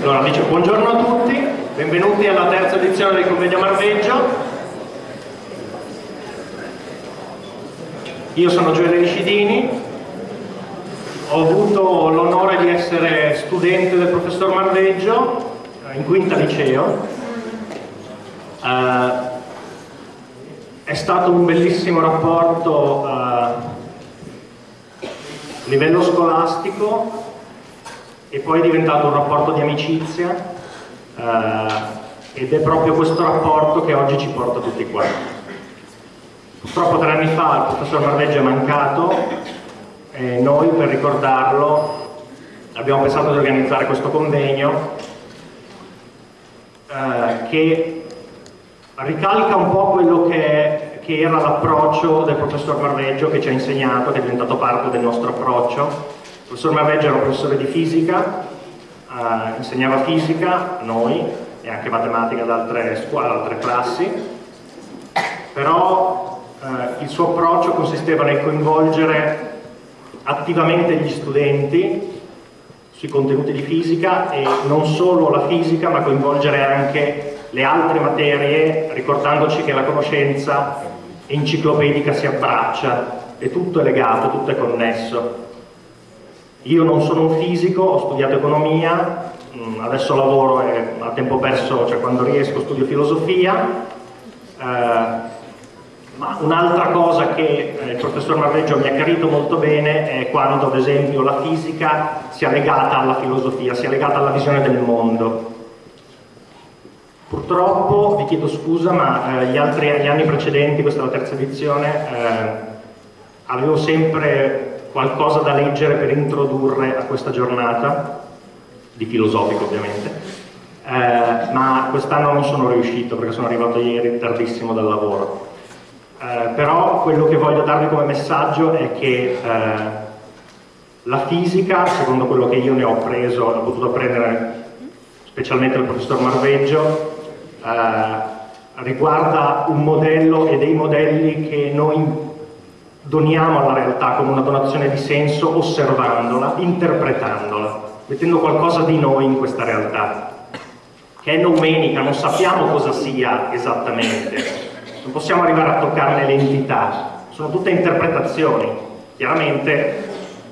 Allora dice buongiorno a tutti, benvenuti alla terza edizione del convegno Marveggio. Io sono Gioele Riscidini, ho avuto l'onore di essere studente del professor Marveggio eh, in quinta liceo. Uh, è stato un bellissimo rapporto uh, a livello scolastico e poi è diventato un rapporto di amicizia eh, ed è proprio questo rapporto che oggi ci porta tutti qua. Purtroppo tre anni fa il professor Marveggio è mancato e noi per ricordarlo abbiamo pensato di organizzare questo convegno eh, che ricalca un po' quello che, che era l'approccio del professor Marveggio che ci ha insegnato, che è diventato parte del nostro approccio il professor Marveggio era un professore di fisica, eh, insegnava fisica noi e anche matematica ad altre scuole, ad altre classi, però eh, il suo approccio consisteva nel coinvolgere attivamente gli studenti sui contenuti di fisica e non solo la fisica ma coinvolgere anche le altre materie ricordandoci che la conoscenza enciclopedica si abbraccia e tutto è legato, tutto è connesso io non sono un fisico, ho studiato economia, mm, adesso lavoro e a tempo perso, cioè quando riesco studio filosofia, eh, ma un'altra cosa che eh, il professor Marveggio mi ha chiarito molto bene è quando ad esempio la fisica sia legata alla filosofia, sia legata alla visione del mondo. Purtroppo, vi chiedo scusa, ma eh, gli, altri, gli anni precedenti, questa è la terza edizione, eh, avevo sempre qualcosa da leggere per introdurre a questa giornata, di filosofico ovviamente, eh, ma quest'anno non sono riuscito perché sono arrivato ieri tardissimo dal lavoro. Eh, però quello che voglio darvi come messaggio è che eh, la fisica, secondo quello che io ne ho preso, ho potuto apprendere specialmente dal professor Marveggio, eh, riguarda un modello e dei modelli che noi doniamo alla realtà come una donazione di senso osservandola, interpretandola, mettendo qualcosa di noi in questa realtà, che è nomenica, non sappiamo cosa sia esattamente, non possiamo arrivare a toccarne l'entità, sono tutte interpretazioni, chiaramente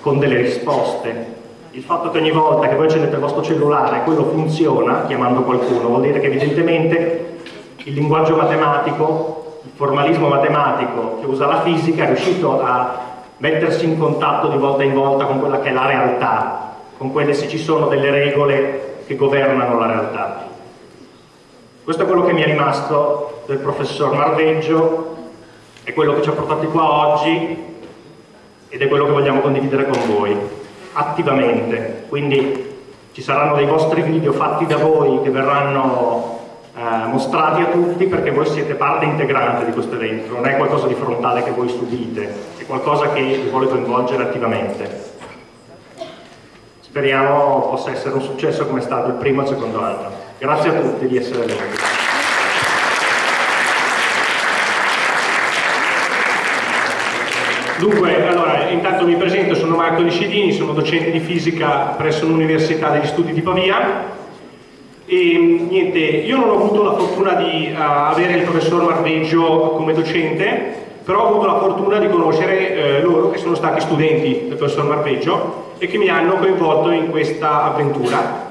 con delle risposte. Il fatto che ogni volta che voi accendete il vostro cellulare quello funziona, chiamando qualcuno, vuol dire che evidentemente il linguaggio matematico il formalismo matematico che usa la fisica è riuscito a mettersi in contatto di volta in volta con quella che è la realtà, con quelle se ci sono delle regole che governano la realtà. Questo è quello che mi è rimasto del professor Marveggio, è quello che ci ha portati qua oggi ed è quello che vogliamo condividere con voi, attivamente. Quindi ci saranno dei vostri video fatti da voi che verranno eh, mostrati a tutti perché voi siete parte integrante di questo evento, non è qualcosa di frontale che voi subite, è qualcosa che vi vuole coinvolgere attivamente. Speriamo possa essere un successo come è stato il primo e il secondo anno. Grazie a tutti di essere venuti. Dunque, allora, intanto mi presento, sono Marco Liscidini, sono docente di fisica presso l'Università degli Studi di Pavia e niente, io non ho avuto la fortuna di uh, avere il professor Marveggio come docente, però ho avuto la fortuna di conoscere eh, loro che sono stati studenti del professor Marveggio e che mi hanno coinvolto in questa avventura.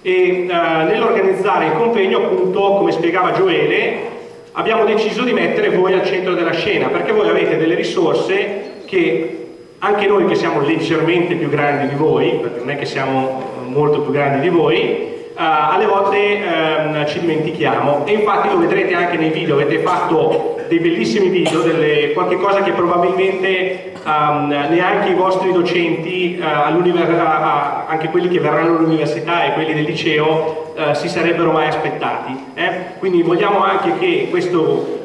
E uh, nell'organizzare il convegno, appunto, come spiegava Gioele, abbiamo deciso di mettere voi al centro della scena, perché voi avete delle risorse che anche noi che siamo leggermente più grandi di voi, perché non è che siamo molto più grandi di voi, alle volte um, ci dimentichiamo e infatti lo vedrete anche nei video, avete fatto dei bellissimi video, delle, qualche cosa che probabilmente um, neanche i vostri docenti, uh, anche quelli che verranno all'università e quelli del liceo, uh, si sarebbero mai aspettati. Eh? Quindi vogliamo anche che questo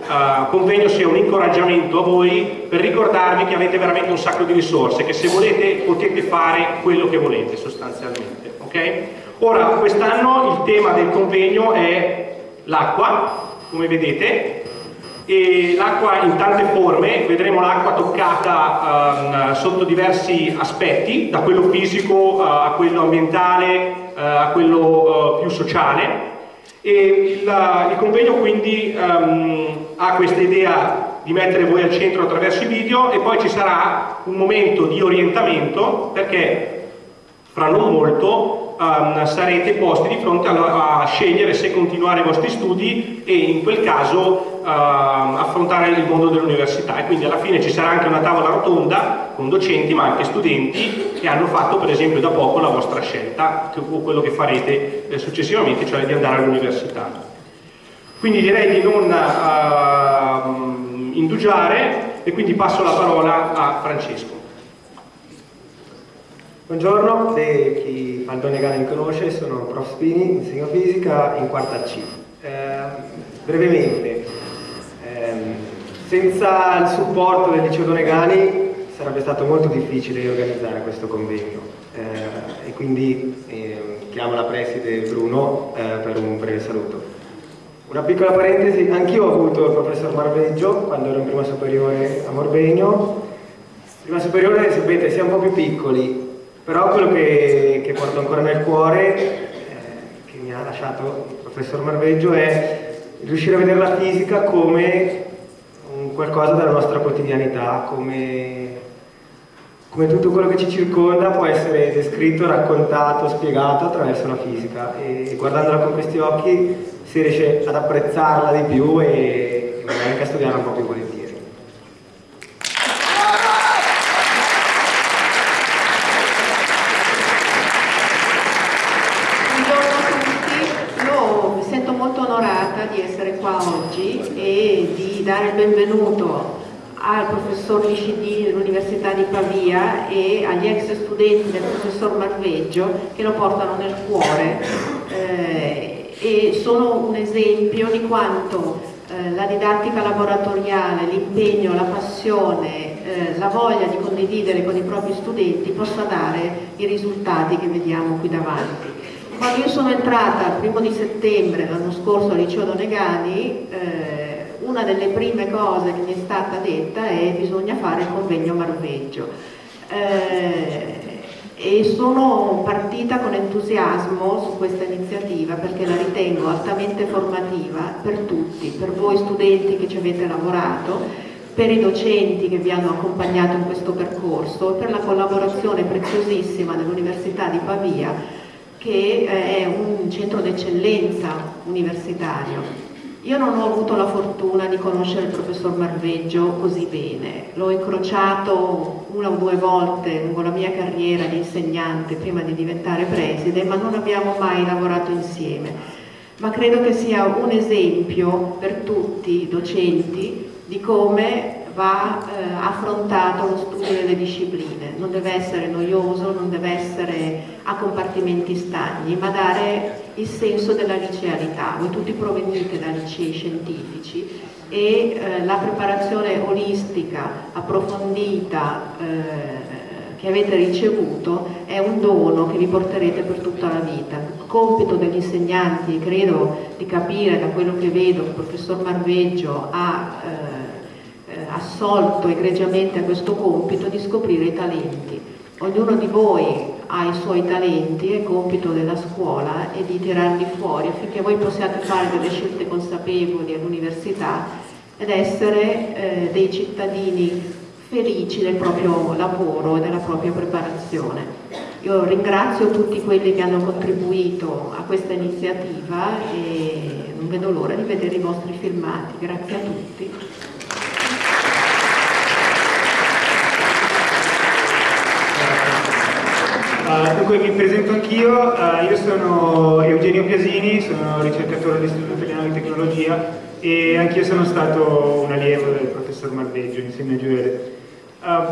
convegno sia un incoraggiamento a voi per ricordarvi che avete veramente un sacco di risorse, che se volete potete fare quello che volete sostanzialmente. Okay? Ora, quest'anno il tema del convegno è l'acqua, come vedete, e l'acqua in tante forme, vedremo l'acqua toccata um, sotto diversi aspetti, da quello fisico uh, a quello ambientale, uh, a quello uh, più sociale. E il, il convegno quindi um, ha questa idea di mettere voi al centro attraverso i video e poi ci sarà un momento di orientamento perché fra non molto um, sarete posti di fronte a, a, scegliere se continuare i vostri studi e in quel caso uh, affrontare il mondo dell'università e quindi alla fine ci sarà anche una tavola rotonda con docenti ma anche studenti che hanno fatto per esempio da poco la vostra scelta o quello che farete eh, successivamente, cioè di andare all'università. Quindi direi di non uh, indugiare e quindi passo la parola a Francesco. Buongiorno, se chi Gana mi conosce, sono prof Spini, insegno fisica in quarta C. Eh, brevemente, ehm, senza il supporto del liceo Donegani sarebbe stato molto difficile organizzare questo convegno eh, e quindi eh, chiamo la preside Bruno eh, per un breve saluto. Una piccola parentesi, anch'io ho avuto il professor Marveggio quando ero in prima superiore a Morbegno. Prima superiore, sapete, si è un po' più piccoli, però quello che, che porto ancora nel cuore, eh, che mi ha lasciato il professor Marveggio, è riuscire a vedere la fisica come qualcosa della nostra quotidianità, come, come tutto quello che ci circonda può essere descritto, raccontato, spiegato attraverso la fisica e guardandola con questi occhi si riesce ad apprezzarla di più e magari anche a studiarla un po' più volentieri. Benvenuto al professor Liscidini dell'Università di Pavia e agli ex studenti del professor Marveggio che lo portano nel cuore eh, e sono un esempio di quanto eh, la didattica laboratoriale, l'impegno, la passione, eh, la voglia di condividere con i propri studenti possa dare i risultati che vediamo qui davanti. Quando io sono entrata il primo di settembre l'anno scorso al liceo Donegani, eh, una delle prime cose che mi è stata detta è che bisogna fare il convegno Marveggio. Eh, e sono partita con entusiasmo su questa iniziativa perché la ritengo altamente formativa per tutti, per voi studenti che ci avete lavorato, per i docenti che vi hanno accompagnato in questo percorso e per la collaborazione preziosissima dell'Università di Pavia che è un centro d'eccellenza universitario io non ho avuto la fortuna di conoscere il professor Marveggio così bene, l'ho incrociato una o due volte lungo la mia carriera di insegnante prima di diventare preside, ma non abbiamo mai lavorato insieme. Ma credo che sia un esempio per tutti i docenti di come va eh, affrontato lo studio delle discipline, non deve essere noioso, non deve essere a compartimenti stagni, ma dare il senso della licealità. Voi tutti provenite da licei scientifici e eh, la preparazione olistica, approfondita, eh, che avete ricevuto è un dono che vi porterete per tutta la vita. Il compito degli insegnanti, credo di capire da quello che vedo, il professor Marveggio ha eh, assolto egregiamente a questo compito di scoprire i talenti. Ognuno di voi ha i suoi talenti, è compito della scuola e di tirarli fuori affinché voi possiate fare delle scelte consapevoli all'università ed essere eh, dei cittadini felici del proprio lavoro e della propria preparazione. Io ringrazio tutti quelli che hanno contribuito a questa iniziativa e non vedo l'ora di vedere i vostri filmati. Grazie a tutti. Uh, dunque mi presento anch'io, uh, io sono Eugenio Piasini, sono ricercatore dell'Istituto Italiano di Tecnologia e anch'io sono stato un allievo del professor Marveggio insieme a Gioele. Uh,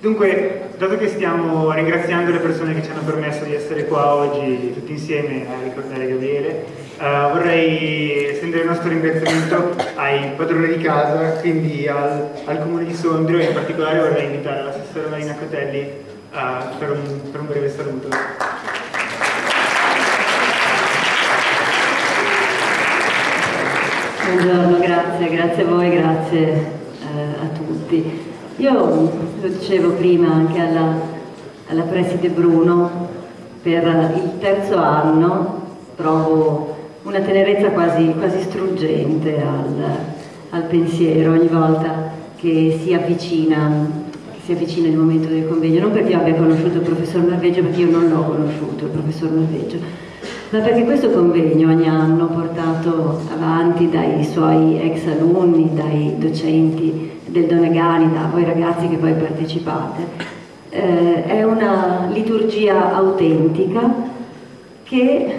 dunque, dato che stiamo ringraziando le persone che ci hanno permesso di essere qua oggi tutti insieme a ricordare Gabriele, vorrei estendere il nostro ringraziamento ai padroni di casa, quindi al, al Comune di Sondrio e in particolare vorrei invitare l'assessore Marina Cotelli uh, per, un, per un breve saluto. Buongiorno, grazie. grazie, a voi, grazie eh, a tutti. Io lo dicevo prima anche alla, alla preside Bruno, per il terzo anno trovo una tenerezza quasi, quasi struggente al, al, pensiero ogni volta che si avvicina, si avvicina il momento del convegno, non perché io abbia conosciuto il professor Marveggio, perché io non l'ho conosciuto il professor Marveggio, ma perché questo convegno ogni anno portato avanti dai suoi ex alunni, dai docenti del Donegani, da voi ragazzi che poi partecipate, eh, è una liturgia autentica che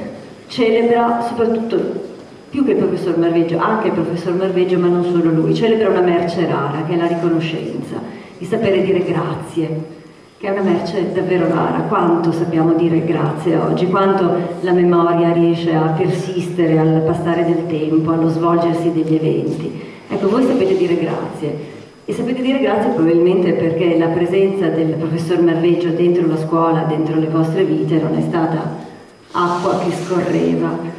celebra soprattutto più che il professor Marveggio, anche il professor Marveggio, ma non solo lui, celebra una merce rara che è la riconoscenza, il sapere dire grazie, che è una merce davvero rara. Quanto sappiamo dire grazie oggi, quanto la memoria riesce a persistere al passare del tempo, allo svolgersi degli eventi. Ecco, voi sapete dire grazie. E sapete dire grazie probabilmente perché la presenza del professor Marveggio dentro la scuola, dentro le vostre vite, non è stata acqua che scorreva.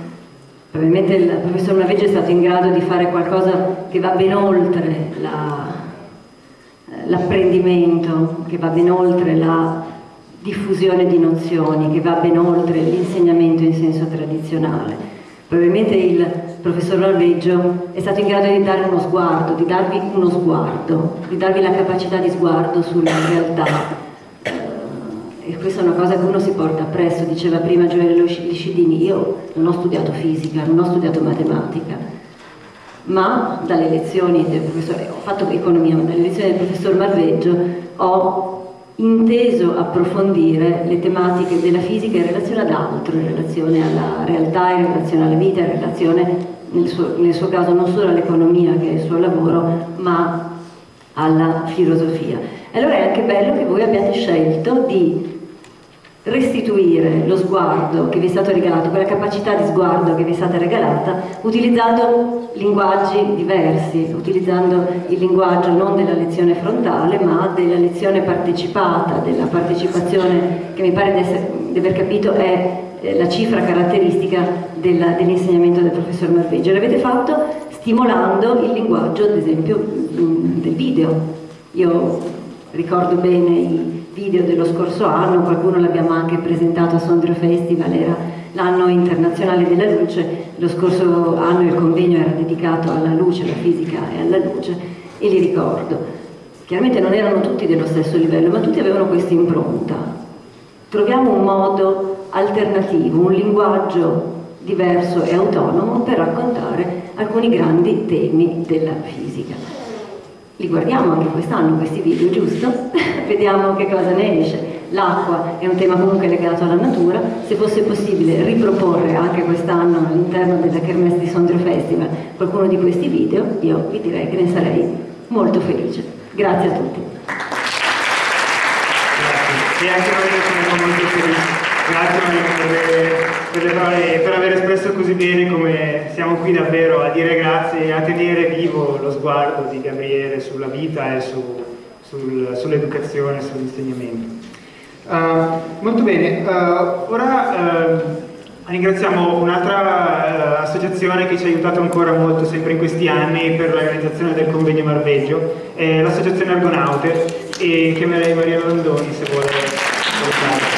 Probabilmente il professor Marveggio è stato in grado di fare qualcosa che va ben oltre la, l'apprendimento, che va ben oltre la diffusione di nozioni, che va ben oltre l'insegnamento in senso tradizionale. Probabilmente il professor Norveggio è stato in grado di dare uno sguardo, di darvi uno sguardo, di darvi la capacità di sguardo sulla realtà. E questa è una cosa che uno si porta appresso, diceva prima Gioele Liscidini, io non ho studiato fisica, non ho studiato matematica, ma dalle lezioni del professore, ho fatto economia, ma dalle lezioni del professor Marveggio ho inteso approfondire le tematiche della fisica in relazione ad altro, in relazione alla realtà, in relazione alla vita, in relazione nel suo, nel suo caso non solo all'economia che è il suo lavoro, ma alla filosofia. Allora è anche bello che voi abbiate scelto di restituire lo sguardo che vi è stato regalato, quella capacità di sguardo che vi è stata regalata, utilizzando linguaggi diversi, utilizzando il linguaggio non della lezione frontale, ma della lezione partecipata, della partecipazione che mi pare di, aver capito è la cifra caratteristica dell'insegnamento del professor Marveggio. L'avete fatto stimolando il linguaggio, ad esempio, del video. Io ricordo bene i video dello scorso anno, qualcuno l'abbiamo anche presentato a Sondrio Festival, era l'anno internazionale della luce, lo scorso anno il convegno era dedicato alla luce, alla fisica e alla luce e li ricordo. Chiaramente non erano tutti dello stesso livello, ma tutti avevano questa impronta. Troviamo un modo alternativo, un linguaggio diverso e autonomo per raccontare alcuni grandi temi della fisica li guardiamo anche quest'anno questi video, giusto? Vediamo che cosa ne esce. L'acqua è un tema comunque legato alla natura, se fosse possibile riproporre anche quest'anno all'interno della Kermesse di Sondrio Festival qualcuno di questi video, io vi direi che ne sarei molto felice. Grazie a tutti. Grazie. E anche noi siamo molto felici. Grazie per, le per aver espresso così bene come siamo qui davvero a dire grazie e a tenere vivo lo sguardo di Gabriele sulla vita e su, sul, sull'educazione, sull'insegnamento. Uh, molto bene, uh, ora uh, ringraziamo un'altra associazione che ci ha aiutato ancora molto sempre in questi anni per l'organizzazione del convegno Marveggio, l'associazione Argonaute e chiamerei Maria Landoni se vuole. Grazie.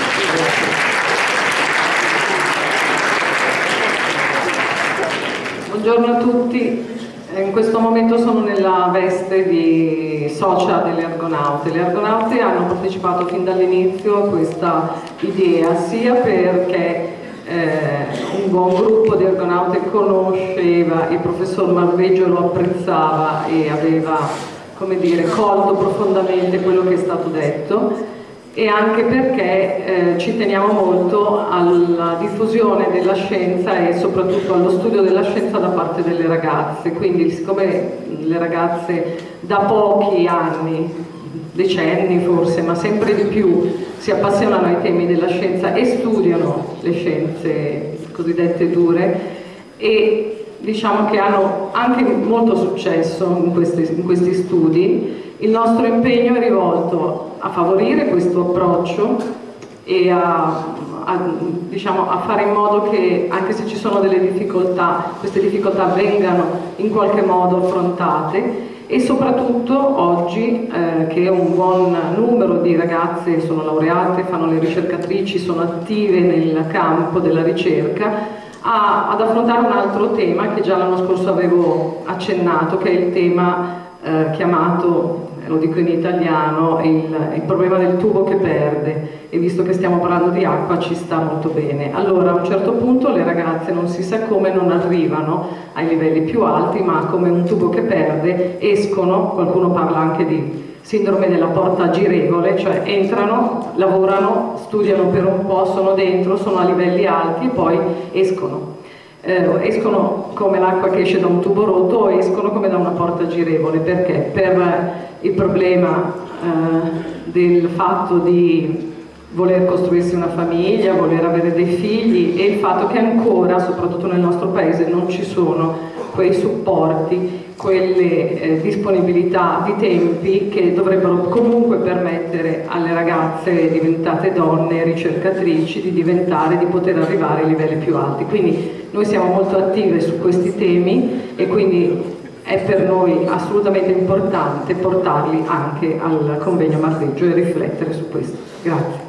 Buongiorno a tutti, in questo momento sono nella veste di socia delle Argonaute. Le Argonaute hanno partecipato fin dall'inizio a questa idea, sia perché eh, un buon gruppo di Argonaute conosceva il professor Marveggio, lo apprezzava e aveva come dire, colto profondamente quello che è stato detto e anche perché eh, ci teniamo molto alla diffusione della scienza e soprattutto allo studio della scienza da parte delle ragazze, quindi siccome le ragazze da pochi anni, decenni forse, ma sempre di più si appassionano ai temi della scienza e studiano le scienze cosiddette dure e diciamo che hanno anche molto successo in questi, in questi studi, il nostro impegno è rivolto a favorire questo approccio e a a, diciamo, a fare in modo che anche se ci sono delle difficoltà, queste difficoltà vengano in qualche modo affrontate e soprattutto oggi eh, che un buon numero di ragazze sono laureate, fanno le ricercatrici, sono attive nel campo della ricerca, a, ad affrontare un altro tema che già l'anno scorso avevo accennato, che è il tema eh, chiamato lo dico in italiano, il, il, problema del tubo che perde e visto che stiamo parlando di acqua ci sta molto bene. Allora a un certo punto le ragazze non si sa come non arrivano ai livelli più alti ma come un tubo che perde escono, qualcuno parla anche di sindrome della porta girevole, cioè entrano, lavorano, studiano per un po', sono dentro, sono a livelli alti e poi escono eh, escono come l'acqua che esce da un tubo rotto o escono come da una porta girevole perché? Per il problema eh, del fatto di voler costruirsi una famiglia, voler avere dei figli e il fatto che ancora, soprattutto nel nostro paese, non ci sono quei supporti, quelle eh, disponibilità di tempi che dovrebbero comunque permettere alle ragazze diventate donne, ricercatrici, di diventare, di poter arrivare ai livelli più alti. Quindi noi siamo molto attive su questi temi e quindi è per noi assolutamente importante portarli anche al convegno Marveggio e riflettere su questo. Grazie.